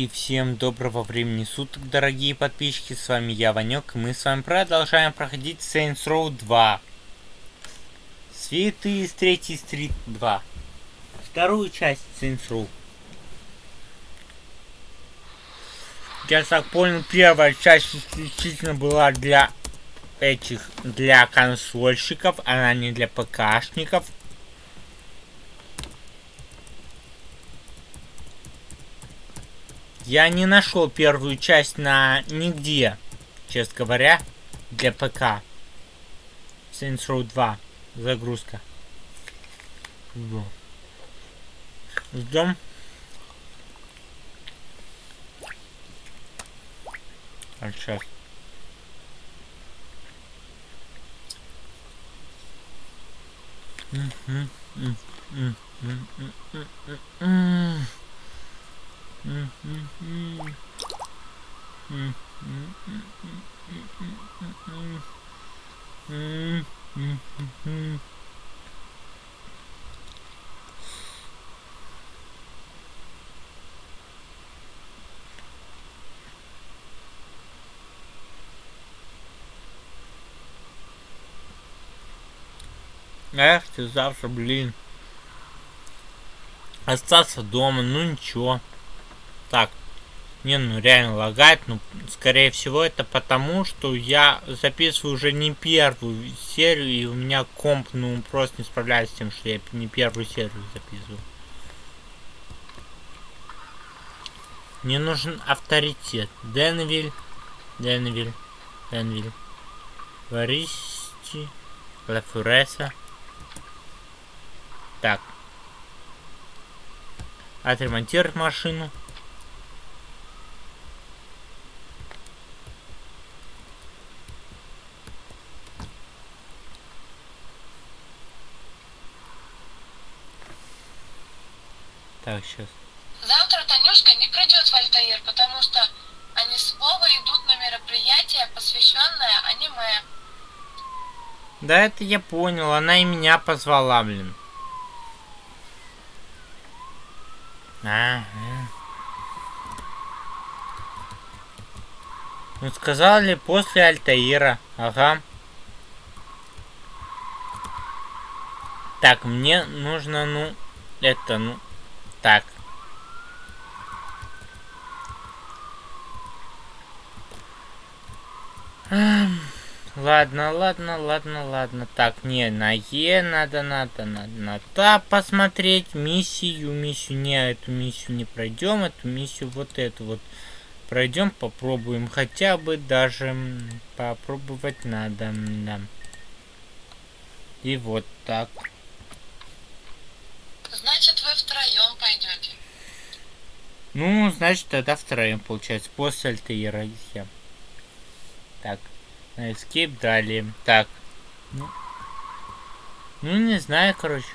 И всем доброго времени суток, дорогие подписчики, с вами я, Ванек, и мы с вами продолжаем проходить Saints Row 2. Свиты из 3 Стрит 2. Вторую часть Saints Row. Я так понял, первая часть исключительно была для этих, для консольщиков, она не для ПКшников. Я не нашел первую часть на нигде, честно говоря, для ПК. Saints Row 2. Загрузка. Ждем. А сейчас. Mm-hmm. Эх, ты завтра, блин. Остаться дома, ну ничего. Так. Не, ну реально лагает, ну, скорее всего, это потому, что я записываю уже не первую серию, и у меня комп, ну, просто не справляется с тем, что я не первую серию записываю. Мне нужен авторитет. Денвиль, Денвиль, Денвиль, Варисти, Лафуреса. Так. Отремонтировать машину. Так, сейчас. Завтра Танюшка не придет в Альтаир, потому что они с Вовой идут на мероприятие, посвященное аниме. Да это я понял, она и меня позвала, блин. А, а. Ну сказали после Альтаира, ага. Так, мне нужно, ну, это, ну, так. Ладно, ладно, ладно, ладно. Так, не, на Е надо, надо, надо, на Та посмотреть. Миссию, миссию, не, эту миссию не пройдем, эту миссию, вот эту вот пройдем, попробуем. Хотя бы даже попробовать надо, да. И вот так. Значит, втроем пойдете. Ну, значит, тогда втроем, получается, после Альтаира я. Так, на Escape далее. Так. Ну, ну, не знаю, короче.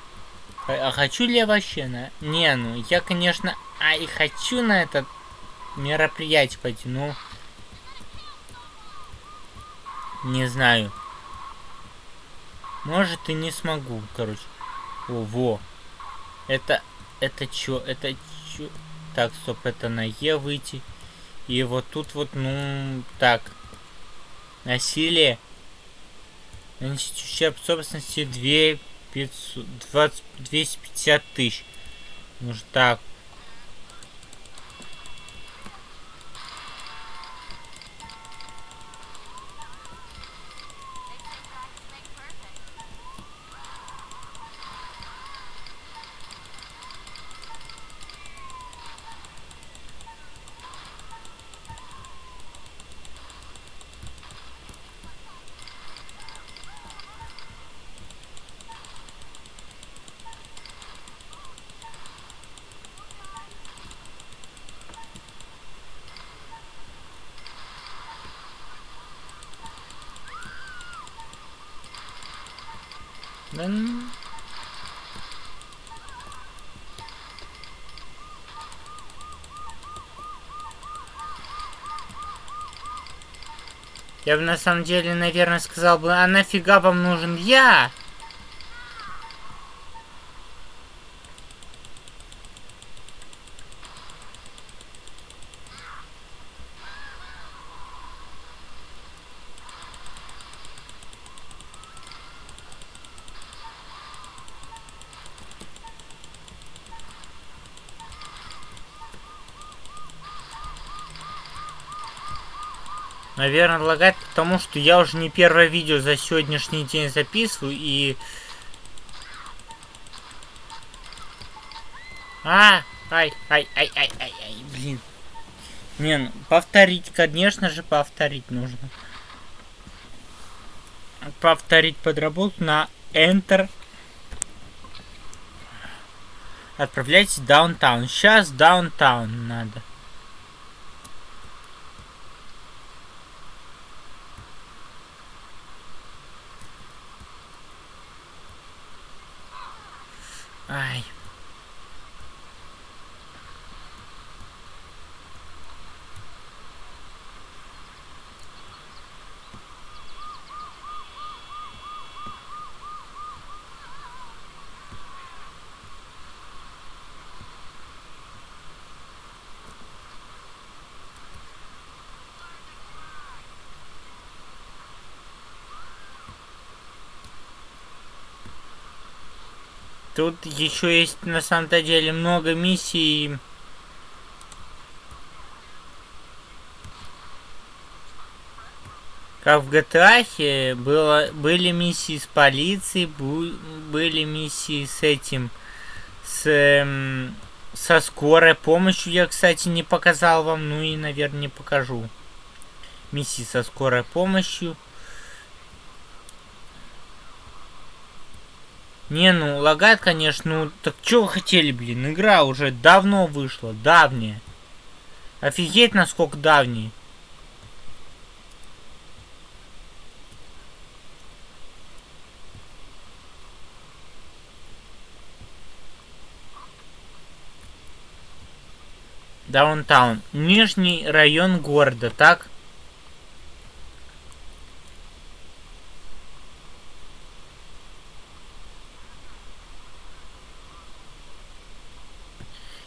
А, хочу ли я вообще на... Не, ну, я, конечно, а и хочу на это мероприятие пойти, ну... Не знаю. Может и не смогу, короче. О, во. Это, это чё? Это чё? Так, стоп, это на Е выйти. И вот тут вот, ну, так. Насилие. Нанесить ущерб собственности 2 500, 20, 250 тысяч. Ну, так, Да... Я бы на самом деле, наверное, сказал бы, а нафига вам нужен я? Наверное, лагает, потому что я уже не первое видео за сегодняшний день записываю и... А, ай, ай, ай, ай, ай, ай, блин. Не, ну, повторить, конечно же, повторить нужно. Повторить подработку на Enter. Отправляйтесь в даунтаун. Сейчас даунтаун надо. Ай. Тут еще есть на самом-то деле много миссий. Как в GTA было, были миссии с полицией, были миссии с этим, с, эм, со скорой помощью. Я, кстати, не показал вам, ну и, наверное, не покажу. Миссии со скорой помощью. Не, ну, лагает, конечно, ну, так что вы хотели, блин, игра уже давно вышла, давняя. Офигеть, насколько давняя. Даунтаун. Нижний район города, так?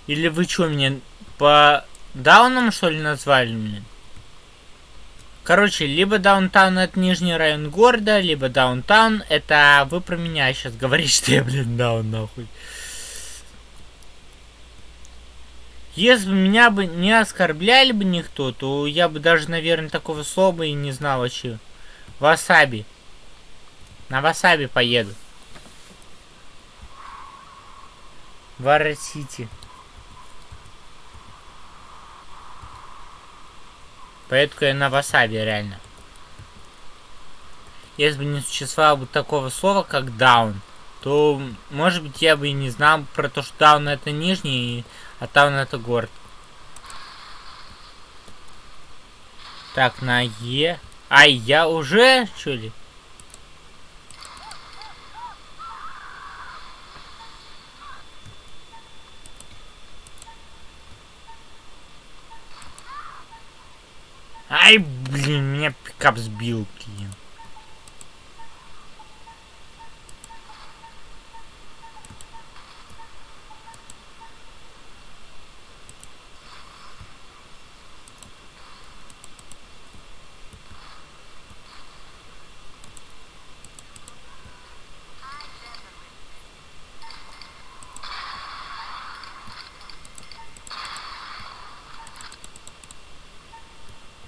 Или вы что, меня по даунам, что ли, назвали, блин? Короче, либо даунтаун это нижний район города, либо даунтаун это вы про меня сейчас говорите, что я, блин, даун нахуй. Если бы меня бы не оскорбляли бы никто, то я бы даже, наверное, такого слова и не знал вообще. Васаби. На васаби поеду. Варра-Сити. Поэтому я на васаби, реально. Если бы не существовало бы такого слова, как даун, то, может быть, я бы и не знал про то, что даун это нижний, а таун это город. Так, на Е. Ай, я уже, что ли? Ай, блин, меня пикап сбил, блин.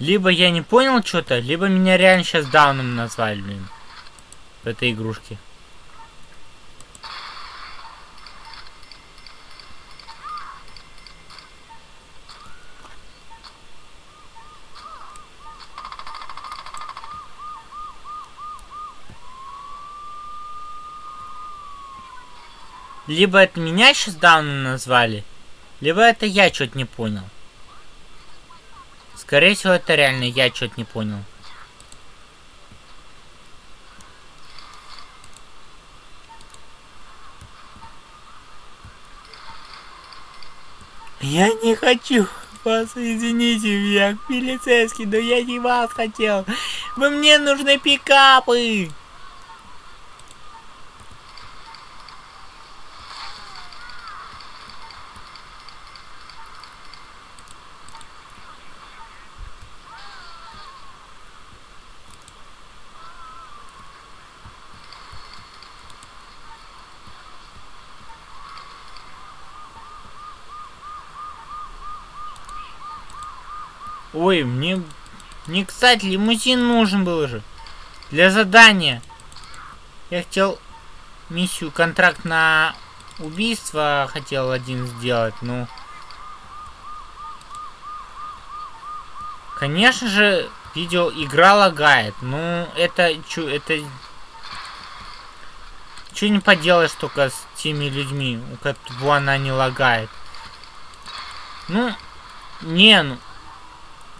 Либо я не понял что-то, либо меня реально сейчас дауном назвали, блин. В этой игрушке. Либо это меня сейчас дауном назвали, либо это я что-то не понял. Скорее всего, это реально я что-то не понял. Я не хочу вас, извините меня, полицейский, но я не вас хотел. Вы мне нужны пикапы. Ой, мне Мне, кстати, лимузин нужен был же. Для задания. Я хотел миссию, контракт на убийство хотел один сделать, ну... Конечно же, видео игра лагает. Ну, это... Чу, это... Чего не поделаешь только с теми людьми, у которых она не лагает. Ну, не, ну...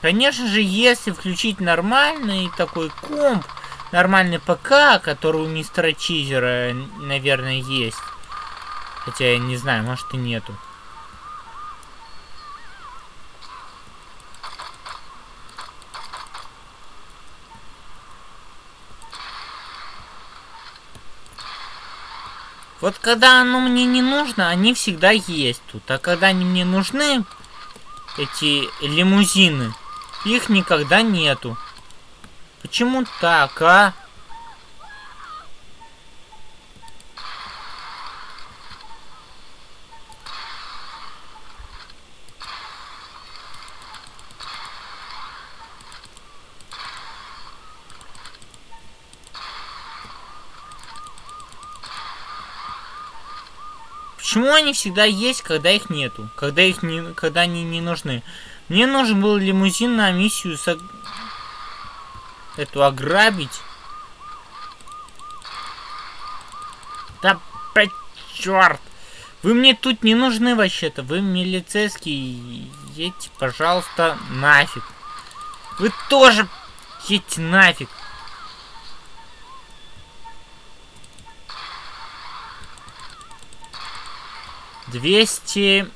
Конечно же, если включить нормальный такой комп, нормальный ПК, который у мистера Чизера, наверное, есть. Хотя я не знаю, может и нету. Вот когда оно мне не нужно, они всегда есть тут. А когда они мне нужны, эти лимузины, их никогда нету. Почему так, а? Почему они всегда есть, когда их нету? Когда их не, когда они не нужны? Мне нужен был лимузин на миссию с... Эту ограбить. Да, черт! Вы мне тут не нужны вообще-то. Вы милицейские. Едьте, пожалуйста, нафиг. Вы тоже едьте нафиг. 200,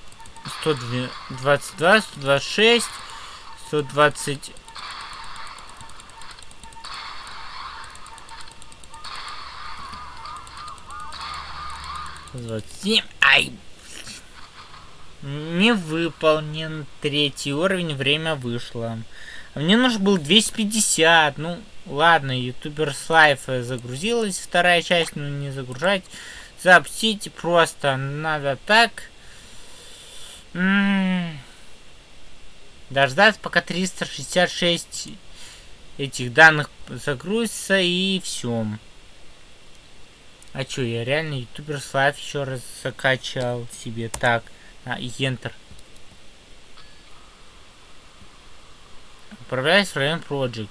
122, 126, 120... Семь. Ай! Не выполнен третий уровень, время вышло. А мне нужно было 250. Ну, ладно, ютубер слайф загрузилась вторая часть, но не загружать запустить просто надо так. Дождаться, пока 366 этих данных загрузится и все. А чё, я реально ютубер слайв еще раз закачал себе. Так, а, Enter. Отправляюсь в район Project.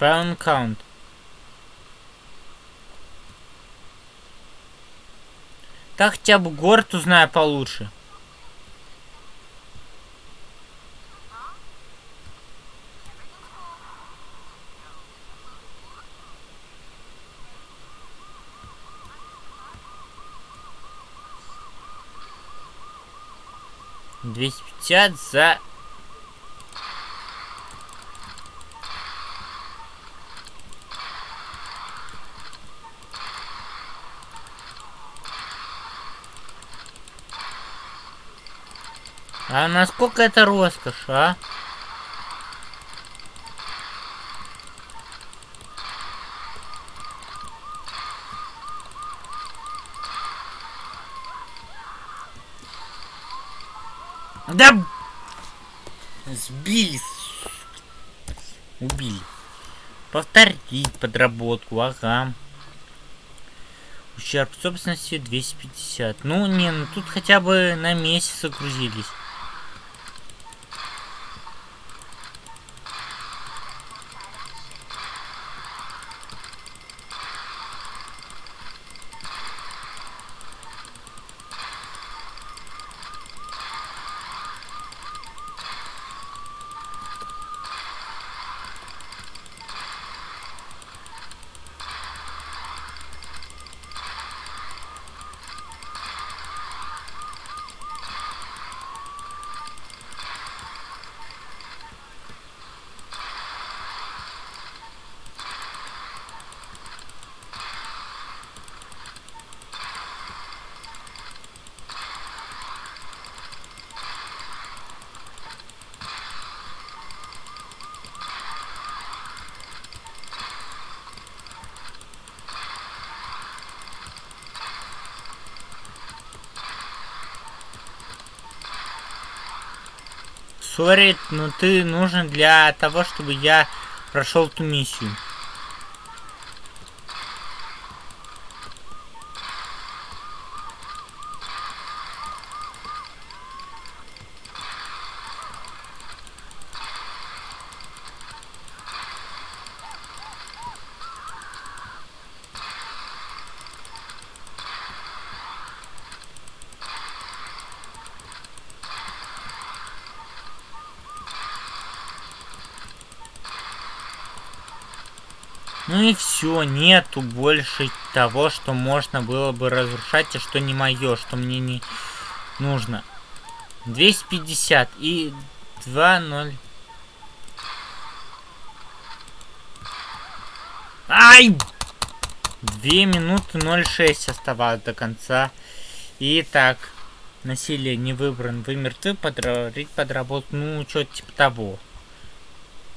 Pound count. Так хотя бы город узнаю получше. Двести пятьдесят за А насколько это роскошь, а? Да! Сбили. Убили. Повторить подработку, ага. Ущерб собственности 250. Ну, не, ну тут хотя бы на месяц загрузились. Сори, но ты нужен для того, чтобы я прошел ту миссию. Ну нету больше того, что можно было бы разрушать, и что не мое, что мне не нужно. 250 и 2-0. Ай! 2 минуты 0,6 оставалось до конца. Итак, насилие не выбран. Вы мертвы, подрыть подработку. Ну, что-то типа того.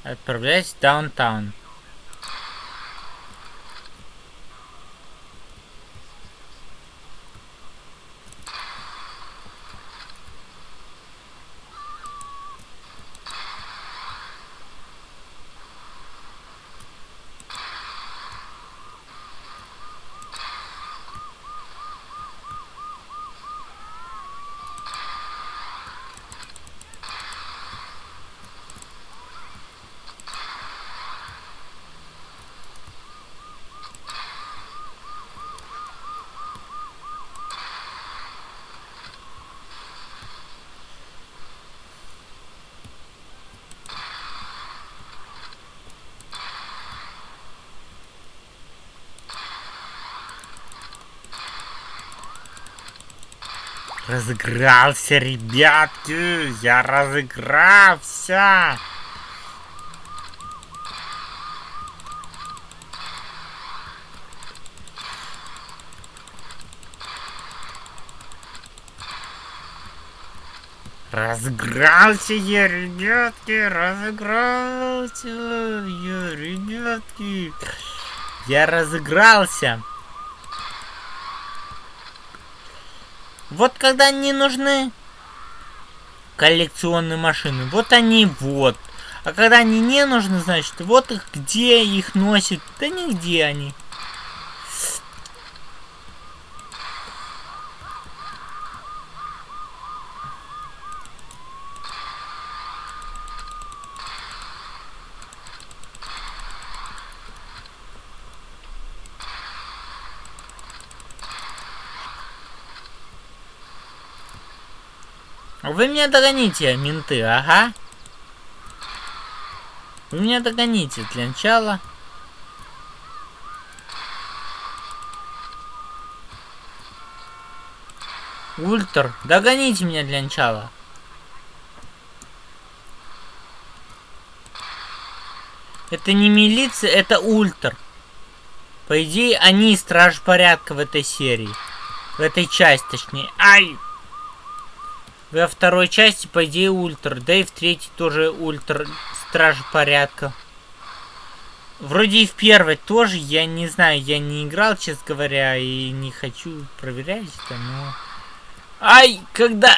Отправляюсь в даунтаун. Разыгрался, ребятки! Я разыгрался! Разыгрался я, ребятки, разыгрался я, ребятки. Я разыгрался. Вот когда они нужны коллекционные машины, вот они вот. А когда они не нужны, значит, вот их где их носят, да нигде они. Вы меня догоните, менты, ага. Вы меня догоните для начала. Ультр, догоните меня для начала. Это не милиция, это ультр. По идее, они страж порядка в этой серии. В этой части, точнее. Ай! Во второй части, по идее, ультра. Да и в третьей тоже ультра. Страж порядка. Вроде и в первой тоже, я не знаю, я не играл, честно говоря, и не хочу проверять это, но... Ай, когда...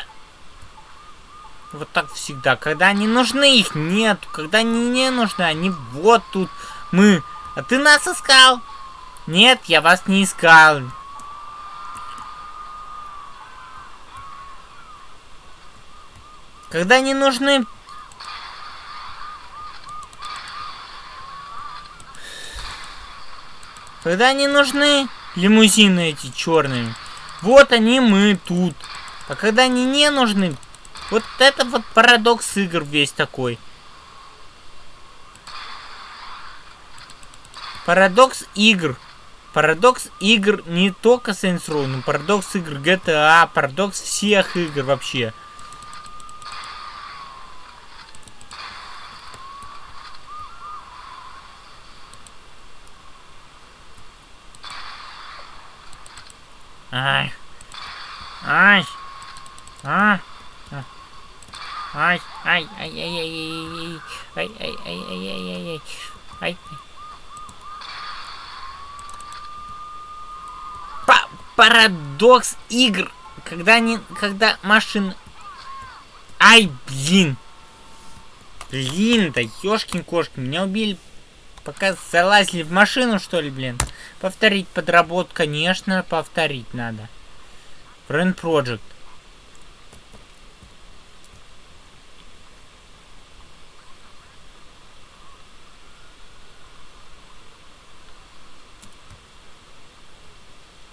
Вот так всегда. Когда они нужны, их нет. Когда они не нужны, они вот тут. Мы. А ты нас искал? Нет, я вас не искал. Когда они нужны... Когда они нужны, лимузины эти черные. Вот они мы тут. А когда они не нужны, вот это вот парадокс игр весь такой. Парадокс игр. Парадокс игр не только Saints Row, но парадокс игр GTA, парадокс всех игр вообще. Ай. Ай. А. Ай, ай, ай, ай, ай, ай, ай, ай, ай, ай, ай, ай, ай, ай. Парадокс игр, когда не, когда машин, ай, блин, Блин, да ёшкин кошки, меня убили, пока залазили в машину, что ли, блин. Повторить подработку, конечно, повторить надо. Friend Project.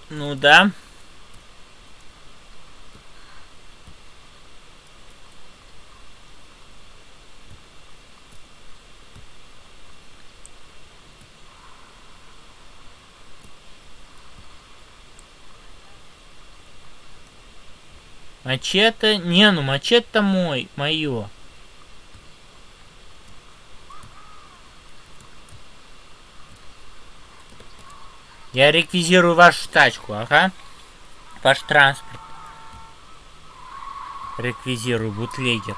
Ну да. Мачете? Не, ну мачете мой, мое. Я реквизирую вашу тачку, ага. Ваш транспорт. Реквизирую, бутлегер.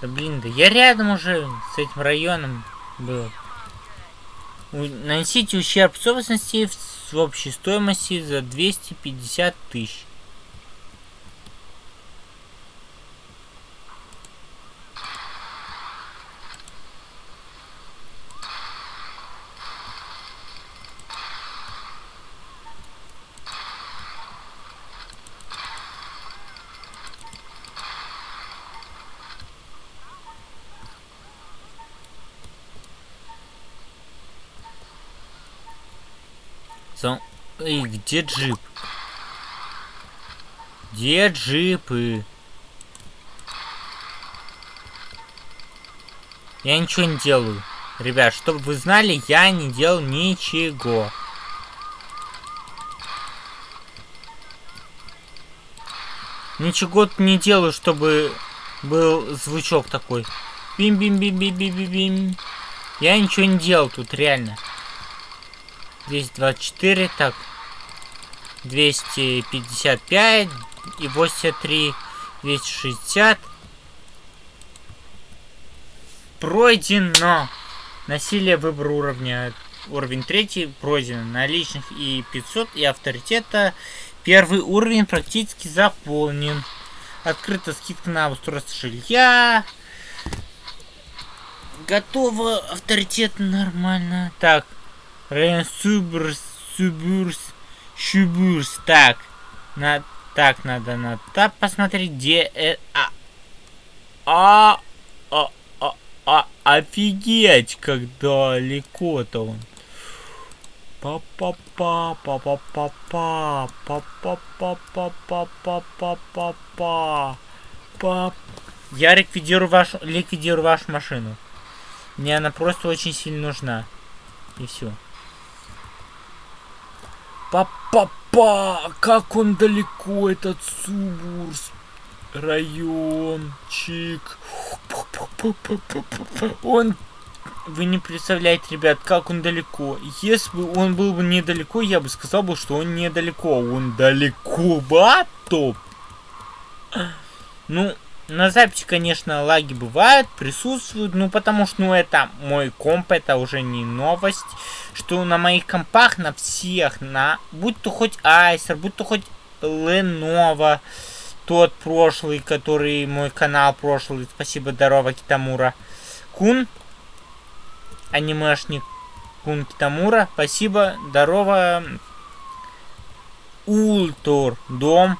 Да блин, да я рядом уже с этим районом был. Нанесите ущерб собственности в общей стоимости за 250 тысяч. Эй, где джип? Где джипы? Я ничего не делаю. Ребят, чтобы вы знали, я не делал ничего. Ничего не делаю, чтобы был звучок такой. Бим-бим-бим-бим-бим-бим. Я ничего не делал тут, реально. 224, так. 255 и 83, 260. Пройдено. Насилие выбор уровня. Уровень третий пройдено. На личных и 500 и авторитета. Первый уровень практически заполнен. Открыта скидка на устройство жилья. Готово. Авторитет нормально. Так. Субурс, Субурс, Шубурс. Так, на, так надо на тап посмотреть, где э, а, а, а, а, а, офигеть, как далеко-то он. па па па па па па па па па па па па па па па па па Я ликвидирую вашу ликвидирую вашу машину. Мне она просто очень сильно нужна. И все. Па-па-па! Как он далеко, этот Субурс! Райончик. Он... Вы не представляете, ребят, как он далеко. Если бы он был бы недалеко, я бы сказал бы, что он недалеко. Он далеко, батоп. Ну, на записи, конечно, лаги бывают, присутствуют, ну потому что, ну это мой комп, это уже не новость, что на моих компах, на всех, на, будь то хоть Айсер, будь то хоть Lenovo, тот прошлый, который мой канал прошлый, спасибо, здорово, Китамура, Кун, анимешник, Кун Китамура, спасибо, здорово, Ультур, дом,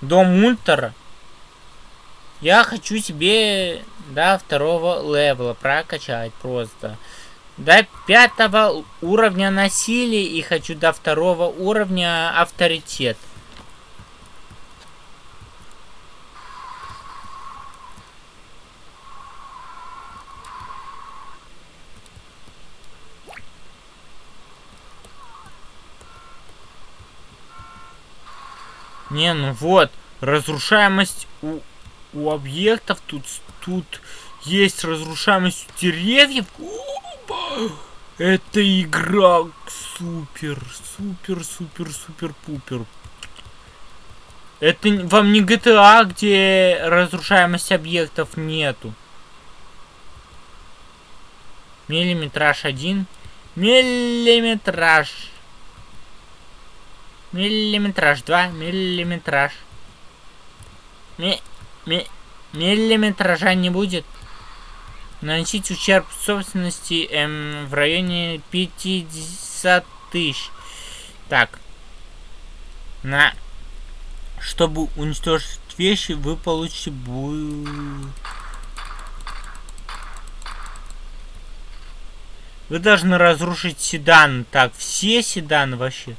дом Ультра, я хочу себе до второго левела прокачать просто. До пятого уровня насилия и хочу до второго уровня авторитет. Не, ну вот, разрушаемость у у объектов тут, тут есть разрушаемость деревьев. Это игра супер, супер, супер, супер, пупер. Это вам не GTA, где разрушаемость объектов нету. Миллиметраж один. Миллиметраж. Миллиметраж два. Миллиметраж. Ми Миллиметража не будет. Наносить ущерб собственности эм, в районе 50 тысяч. Так. На... Чтобы уничтожить вещи, вы получите... Бу... Вы должны разрушить седан. Так, все седаны вообще.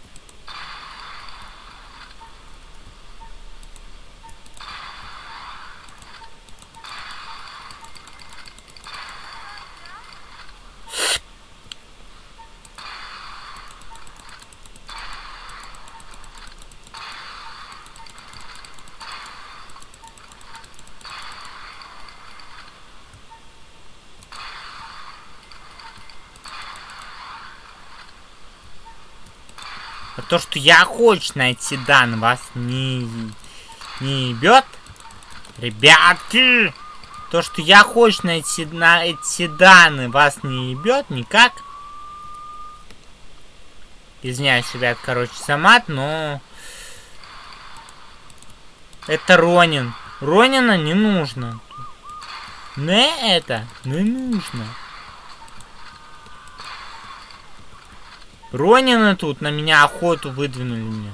То, что я хочу найти дан, вас не, не ебет? Ребятки! То, что я хочу найти на эти данные, вас не ебет никак? Извиняюсь, ребят, короче, самат, но... Это Ронин. Ронина не нужно. Не это не нужно. Ронины тут на меня охоту выдвинули мне.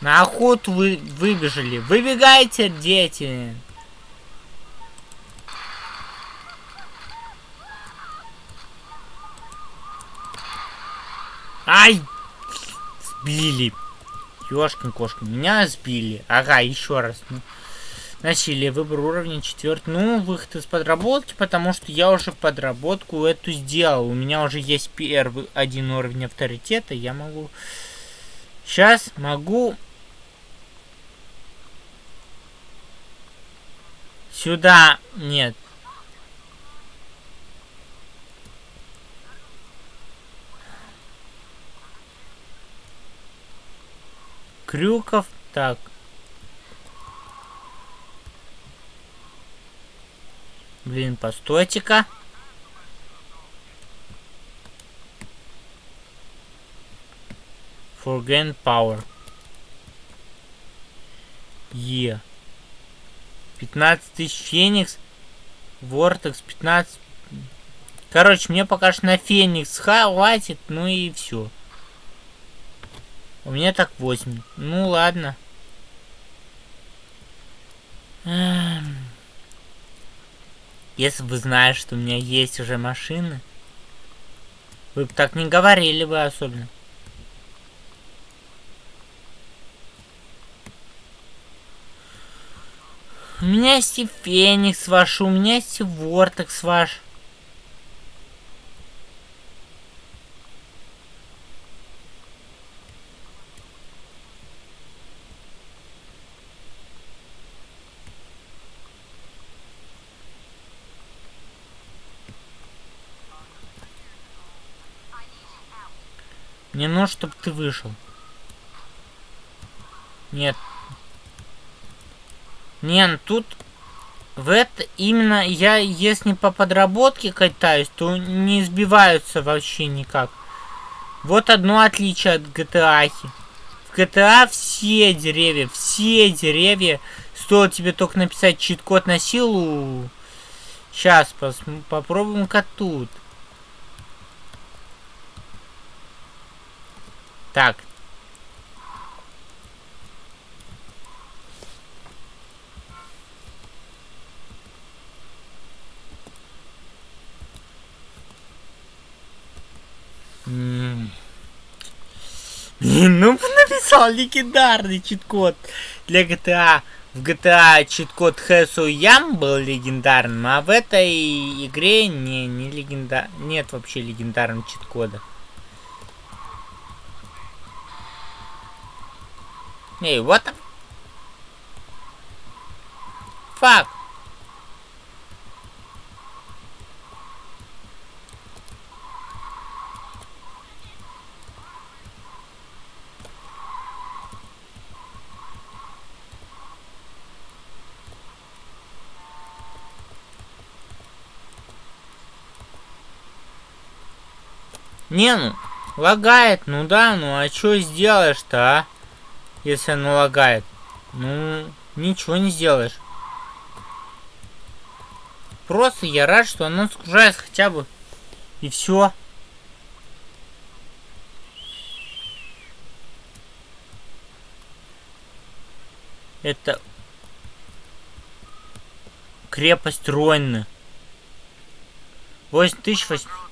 На охоту вы выбежали. Выбегайте, дети. Ай! Сбили. Ёшкин кошка. Меня сбили. Ага, еще раз. Насилие, выбор уровня четвертый. Ну, выход из подработки, потому что я уже подработку эту сделал. У меня уже есть первый один уровень авторитета. Я могу... Сейчас могу... Сюда... Нет. Крюков. Так. Блин, постойте-ка. Forgain Power. Е. 15 тысяч Феникс. Вортекс 15. Короче, мне пока что на Феникс хватит, ну и все. У меня так 8. Ну ладно. Эм... Если бы знаешь, что у меня есть уже машины, вы бы так не говорили бы особенно. У меня есть и Феникс ваш, у меня есть и Вортекс ваш. Нужно, чтобы ты вышел. Нет. Нет, ну тут... В это именно я, если по подработке катаюсь, то не сбиваются вообще никак. Вот одно отличие от GTA. В GTA все деревья, все деревья, стоит тебе только написать чит-код на силу. Сейчас попробуем-ка тут. Так. Ну написал легендарный чит-код для GTA. В GTA чит-код Хэсу Ям был легендарным, а в этой игре не, не легендар... нет вообще легендарного чит-кода. Hey, what the... Fuck. Не, ну, лагает, ну да, ну а что сделаешь-то, а? Если оно лагает. Ну, ничего не сделаешь. просто я рад, что оно загружается хотя бы. И все. Это крепость Ройны. 8800.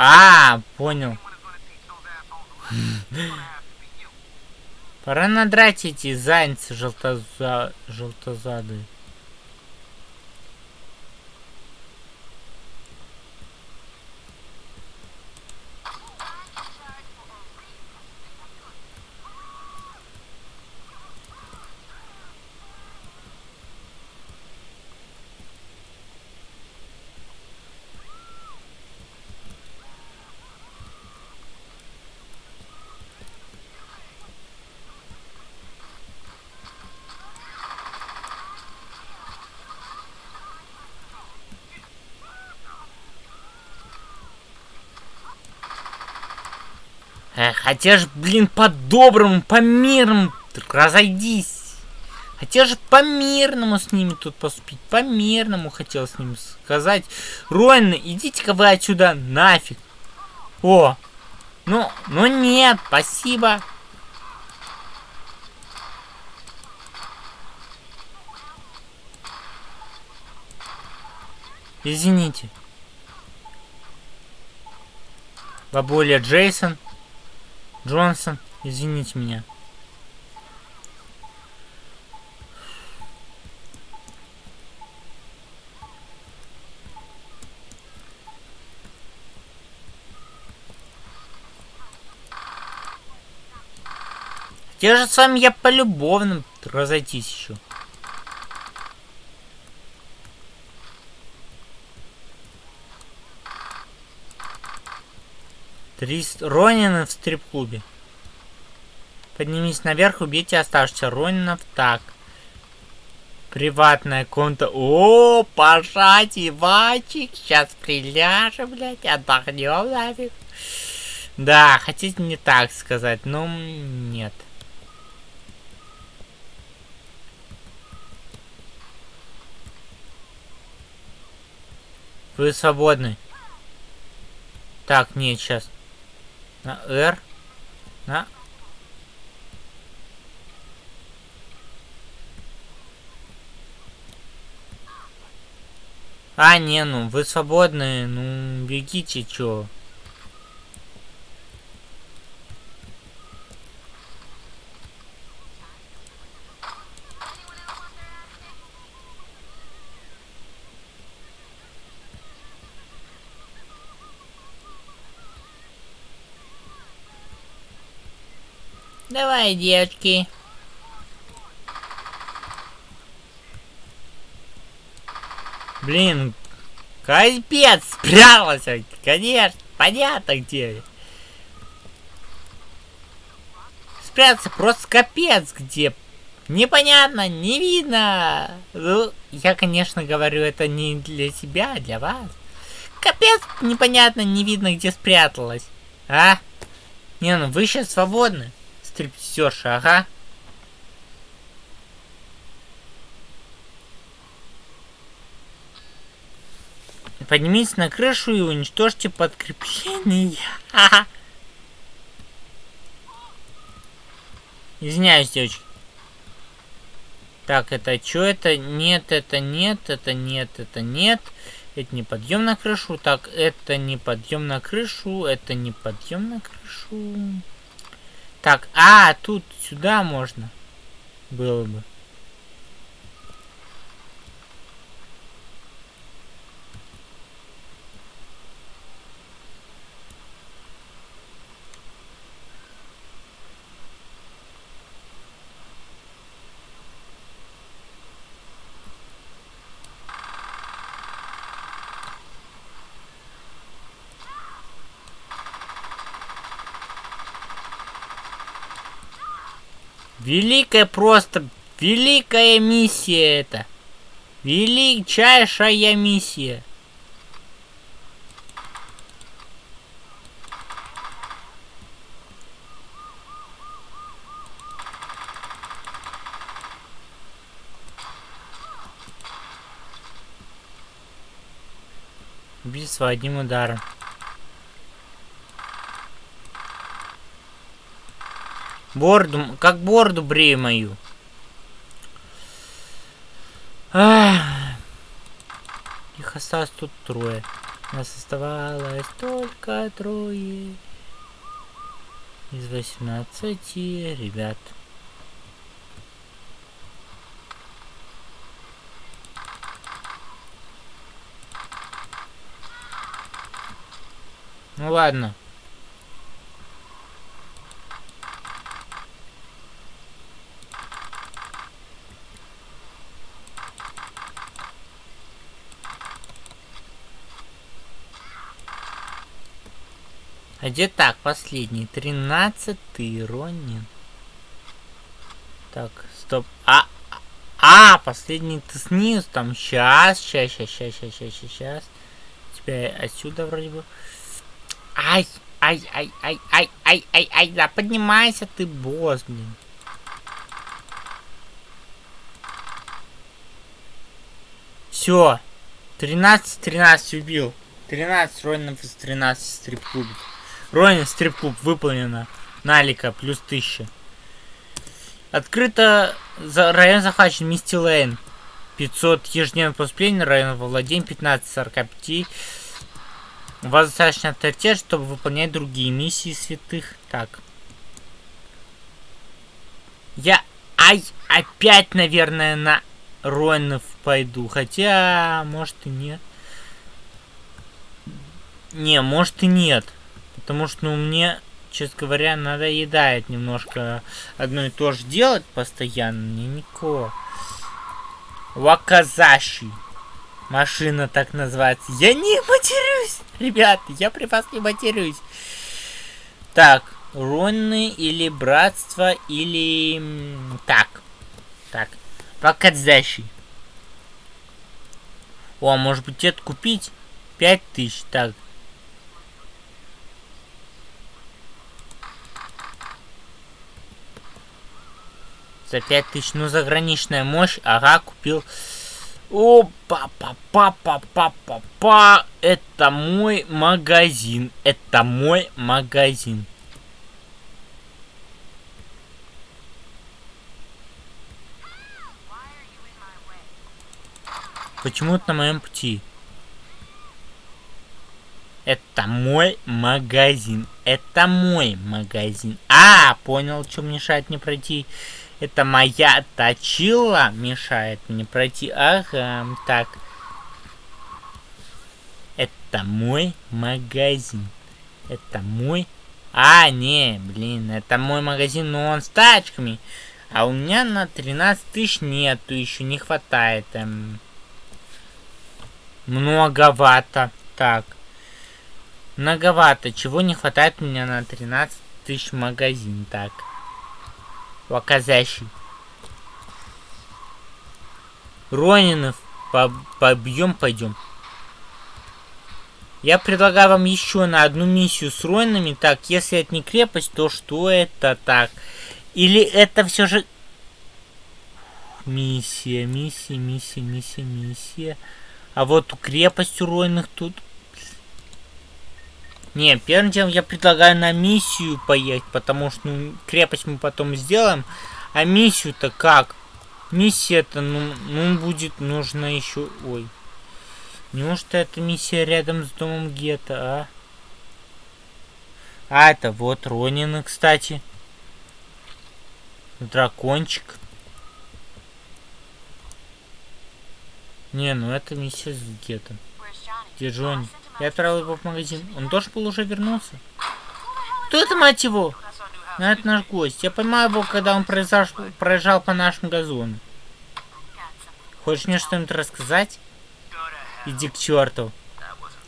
А, понял. Пора надрать эти зайцы желтоза... желтозадые. Э, хотя ж, блин, по-доброму, по-мирному разойдись. Хотел же по-мирному с ними тут поступить. По-мирному хотел с ними сказать. Ройны, идите-ка вы отсюда нафиг. О, ну, ну нет, спасибо. Извините. Бабуля Джейсон. Джонсон, извините меня. Где же с вами я полюбовно разойтись еще? Три Ронина в стрип-клубе. Поднимись наверх, убейте оставшихся Ронинов. Так. Приватная конта. О, пожать, Ивачик. Сейчас приляжем, блядь, отдохнем нафиг. Да, хотите не так сказать, но нет. Вы свободны. Так, нет, сейчас. На R. На... А, не, ну, вы свободны, ну, бегите, чё. Давай, девочки. Блин, капец, спрятался, конечно, понятно где. Спрятаться просто капец где. Непонятно, не видно. Ну, я, конечно, говорю это не для себя, а для вас. Капец, непонятно, не видно, где спряталась. А? Не, ну вы сейчас свободны стриптизерша, ага. Поднимитесь на крышу и уничтожьте подкрепление. Ага. Извиняюсь, девочки. Так, это что это? Нет, это нет, это нет, это нет. Это не подъем на крышу. Так, это не подъем на крышу. Это не подъем на крышу. Так, а, тут сюда можно было бы. Великая просто, великая миссия это. Величайшая миссия. Убийство одним ударом. Борду, как борду брею мою. Их осталось тут трое. Нас оставалось только трое. Из 18 ребят. Ну ладно. А где так, последний? Тринадцатый Ронин. Так, стоп. А, а, последний ты снизу там. Сейчас, сейчас, сейчас, сейчас, сейчас, сейчас, сейчас. Тебя отсюда вроде бы. Ай, ай, ай, ай, ай, ай, ай, да поднимайся ты, босс, блин. Все. 13-13 убил. 13 Ронинов из 13 стрип-клубов. Ронин стрип-клуб выполнено. Налика плюс 1000. Открыто за район захвачен Мисти Лейн. 500 ежедневных поступлений, район владения 15-45. У вас достаточно авторитет, чтобы выполнять другие миссии святых. Так. Я... Ай, опять, наверное, на Ронов пойду. Хотя, может и нет. Не, может и нет. Потому что, ну, мне, честно говоря, надоедает немножко одно и то же делать постоянно. Мне никого. Ваказаши. Машина так называется. Я не матерюсь! Ребят, я при вас не матерюсь. Так, Ронны или Братство, или... Так. Так. Ваказаши. О, а может быть это купить? Пять тысяч. Так, За 5000. Ну, заграничная мощь. Ага, купил. О, па па па па па па Это мой магазин. Это мой магазин. Почему это на моем пути? Это мой магазин. Это мой магазин. А, понял, что мешает мне пройти это моя точила мешает мне пройти. Ага, так. Это мой магазин. Это мой... А, не, блин, это мой магазин, но он с тачками. А у меня на 13 тысяч нету, еще не хватает. Эм... Многовато. Так. Многовато. Чего не хватает у меня на 13 тысяч магазин? Так. Ваказящий. Ронинов побьем, пойдем. Я предлагаю вам еще на одну миссию с Ронинами. Так, если это не крепость, то что это так? Или это все же... Миссия, миссия, миссия, миссия, миссия. А вот крепость у Ронинов тут не, первым делом я предлагаю на миссию поехать, потому что ну, крепость мы потом сделаем. А миссию-то как? Миссия-то, ну, ну, будет нужно еще... Ой. Неужто эта миссия рядом с домом Гетто, а? А, это вот Ронины, кстати. Дракончик. Не, ну это миссия с Гетто. Где Джонни? Я отправил его в магазин. Он тоже был уже вернулся? Кто это, мать его? Ну, это наш гость. Я поймал его, когда он проезжал, проезжал по нашему газону. Хочешь мне что-нибудь рассказать? Иди к черту.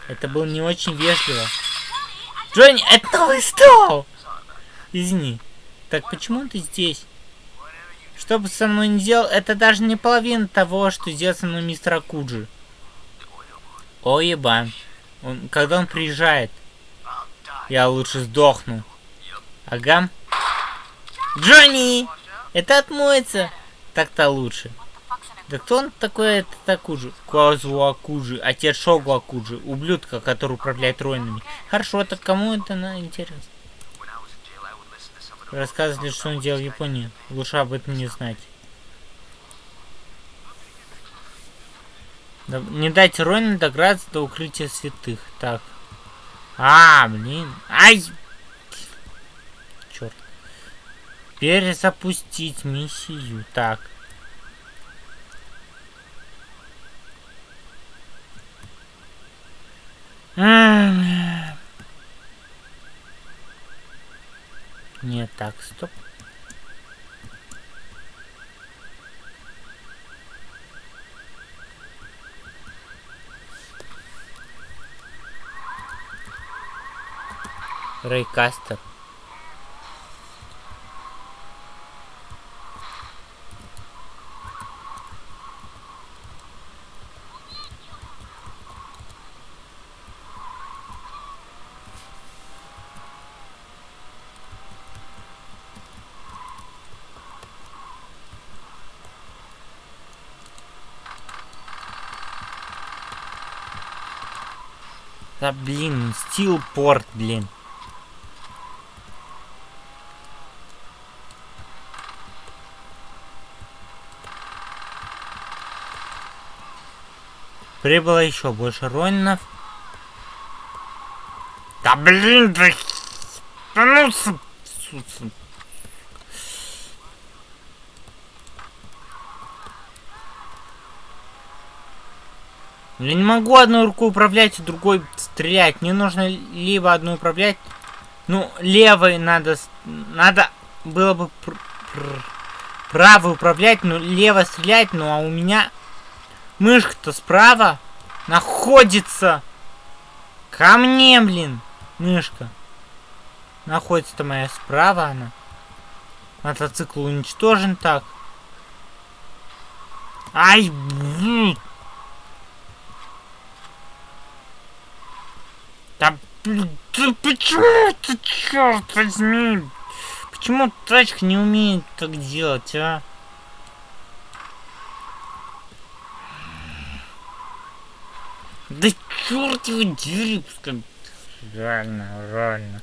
Это было не очень вежливо. Джонни, это новый стол! Извини. Так почему ты здесь? Что бы со мной не делал, это даже не половина того, что сделал со мной мистер Акуджи. О, ебан. Он, когда он приезжает, я лучше сдохну. Ага. Джонни! Это отмоется. Так-то лучше. Да кто он такой, это Такужи? Куазу Акужи, отец Шогу Акужи, ублюдка, который управляет руинами. Хорошо, так кому это на интересно? Рассказывали, что он делал в Японии. Лучше об этом не знать. Не дайте Ройна дограться до укрытия святых. Так. А, блин. Ай! Черт. Перезапустить миссию. Так. Нет, так, стоп. Рейкастер. Да блин, стилпорт, блин. Прибыло еще больше ронинов. Да блин, да... Да ну, Я не могу одной рукой управлять, другой стрелять. Мне нужно либо одну управлять. Ну, левой надо... Надо было бы пр пр правой управлять, но лево стрелять. Ну, а у меня мышка-то справа находится. Ко мне, блин, мышка. Находится-то моя справа она. Мотоцикл уничтожен так. Ай, блин. Да, да почему ты, черт возьми? Почему тачка не умеет так делать, а? Да черт его дери, Реально, реально.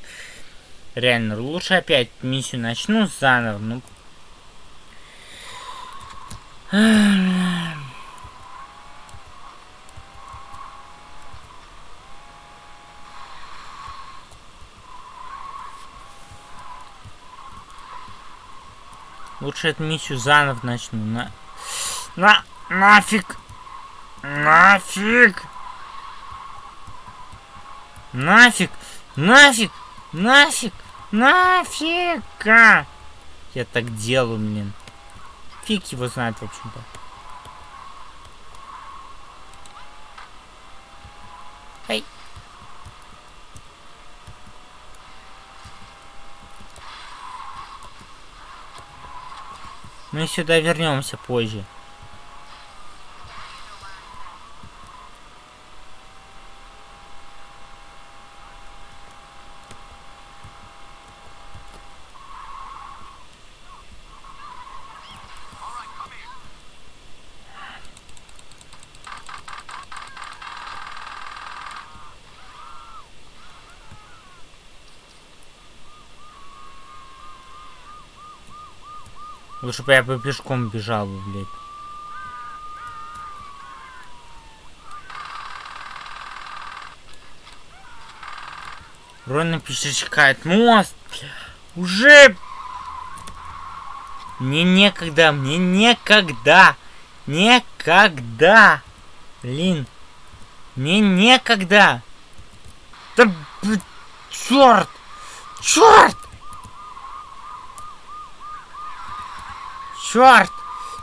Реально, лучше опять миссию начну заново, ну... Лучше эту миссию заново начну. На... На... Нафиг! Нафиг! Нафиг! Нафиг! Нафиг! Нафига! Я так делаю, блин. Фиг его знает, в общем-то. Эй! Мы сюда вернемся позже. Лучше бы я бы пешком бежал, блядь. Ровно пересекает мост. Уже... Мне некогда, мне некогда. Некогда. Блин. Мне некогда. Да, черт! Черт! Черт!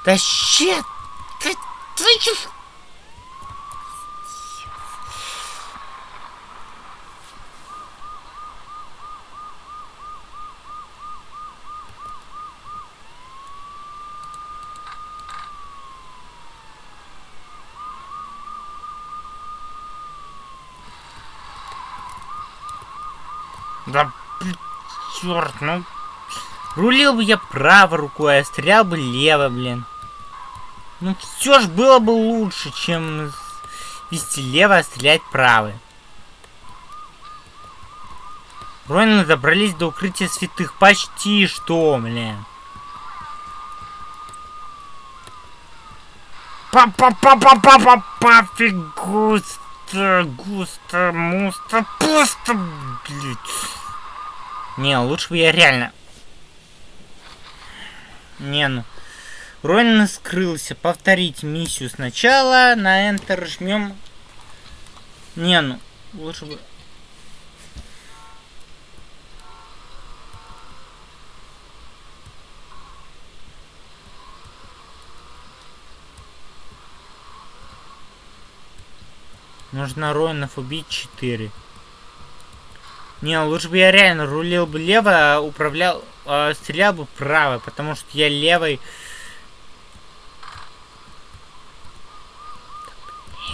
Да щит! Ты, ты... Да, черт, ну Рулил бы я правой рукой, а стрелял бы лево, блин. Ну все ж было бы лучше, чем вести лево, а стрелять правой. Ронины добрались до укрытия святых. Почти что, блин. Па-па-па-па-па-па-па, густо, густо, мусто, пусто, блядь. Не, лучше бы я реально... Не, ну... Ронин скрылся. Повторить миссию сначала. На Enter жмем. Не, ну, лучше бы... Нужно Ронинов убить 4. Не, лучше бы я реально рулил бы лево, а управлял, э, стрелял бы право, потому что я левой...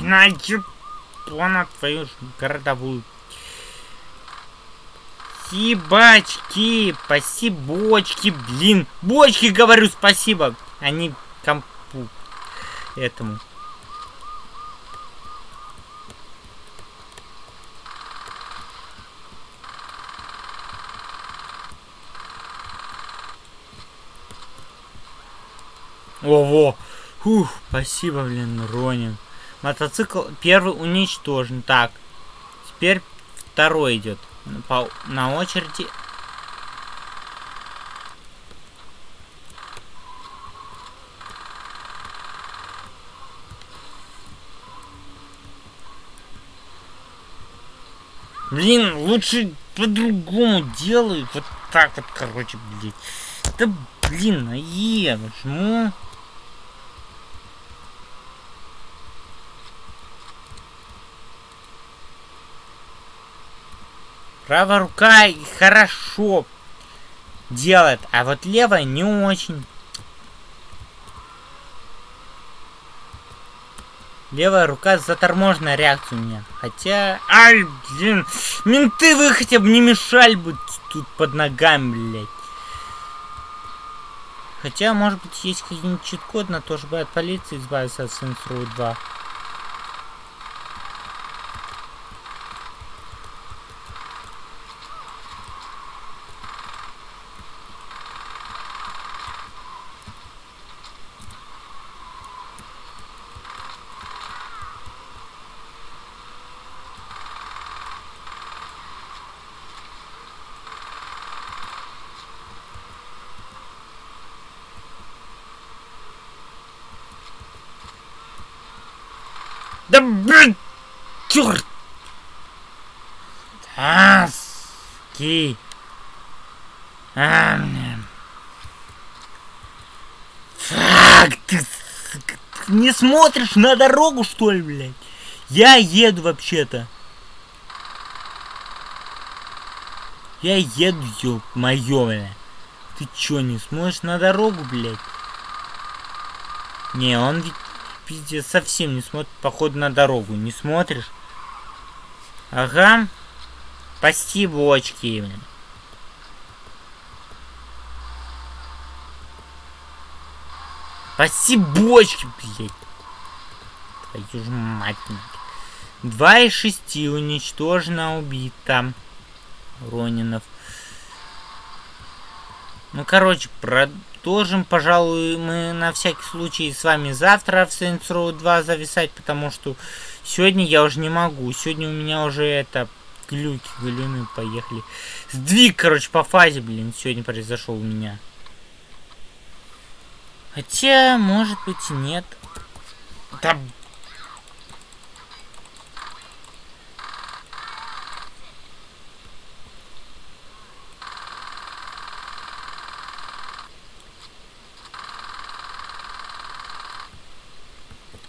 На Япона твою городовую. Спасибочки, спасибочки, блин. Бочки, говорю, спасибо. Они компу этому. Ого! Фух, спасибо, блин, Ронин. Мотоцикл первый уничтожен. Так, теперь второй идет. По, на очереди. Блин, лучше по-другому делай. Вот так вот, короче, блин. Да блин, а я Правая рука хорошо делает, а вот левая не очень. Левая рука заторможенная реакция у меня. Хотя... Ай, блин. Менты вы хотя бы не мешали бы тут под ногами, блядь. Хотя, может быть, есть какой-нибудь чит-код на то, чтобы от полиции избавиться от Saints Row 2. Да блин! Черт! Аски! А, Фак, ты не смотришь на дорогу, что ли, блядь? Я еду вообще-то. Я еду, ёб моё, блядь. Ты чё, не смотришь на дорогу, блядь? Не, он ведь пиздец, совсем не смотрит, походу, на дорогу. Не смотришь? Ага. Спасибо, очки. Спасибо, бочки, блядь. Твою ж мать. Два из шести уничтожено, убито. Ронинов. Ну, короче, продолжим, пожалуй, мы на всякий случай с вами завтра в Saints Row 2 зависать, потому что сегодня я уже не могу. Сегодня у меня уже это глюки, галюны поехали. Сдвиг, короче, по фазе, блин, сегодня произошел у меня. Хотя, может быть, нет. Да,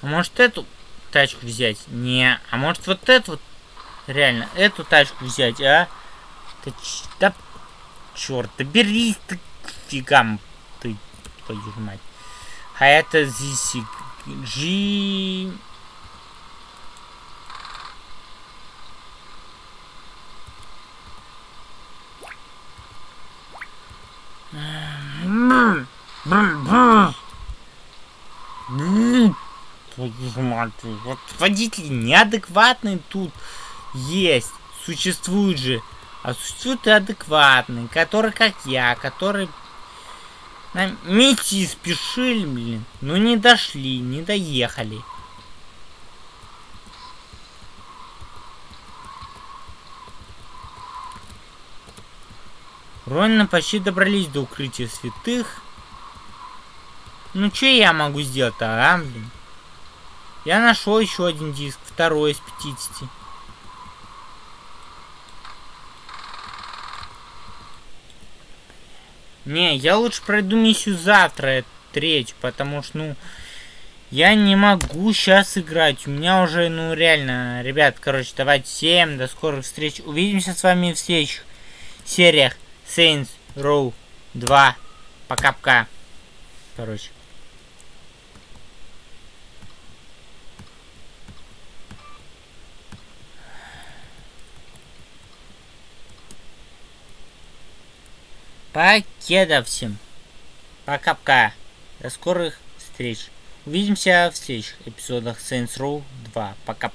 А может эту тачку взять? Не. А может вот эту вот? Реально, эту тачку взять, а? Да, да черт, да берись ты фигам ты, твою мать. А это здесь G... Бррр, бррр, бррр. твою ж мать, вот водители неадекватные тут есть, существуют же. А существуют и адекватные, которые как я, которые на миссии спешили, блин. Ну не дошли, не доехали. Ровно почти добрались до укрытия святых. Ну что я могу сделать-то, а, блин? Я нашел еще один диск, второй из 50. Не, я лучше пройду миссию завтра, третью, потому что, ну, я не могу сейчас играть. У меня уже, ну, реально, ребят, короче, давайте всем до скорых встреч. Увидимся с вами в следующих сериях Saints Row 2. Пока-пока. Короче. Покеда всем. Пока-пока. До скорых встреч. Увидимся в следующих эпизодах Saints Row 2. Пока.